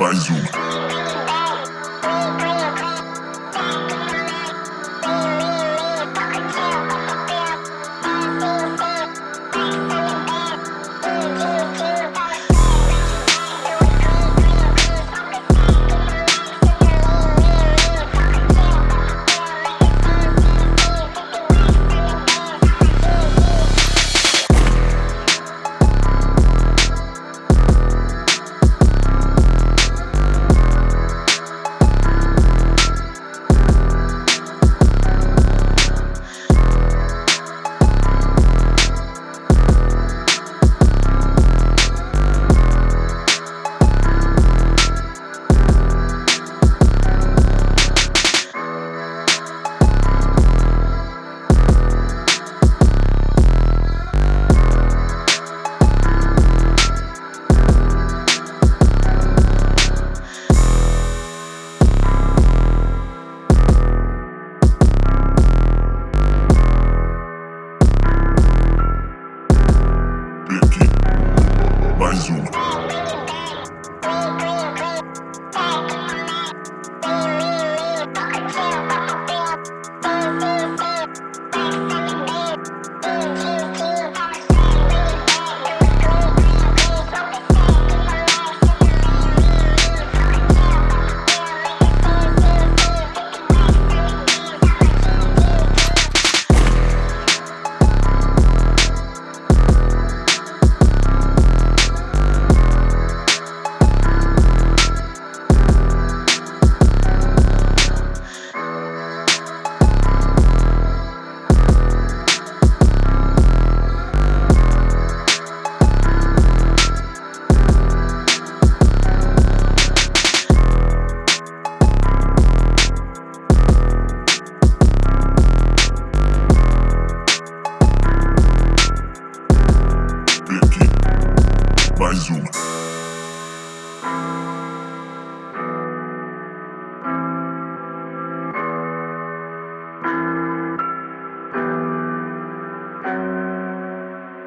Mais uma. Mais Kaiser.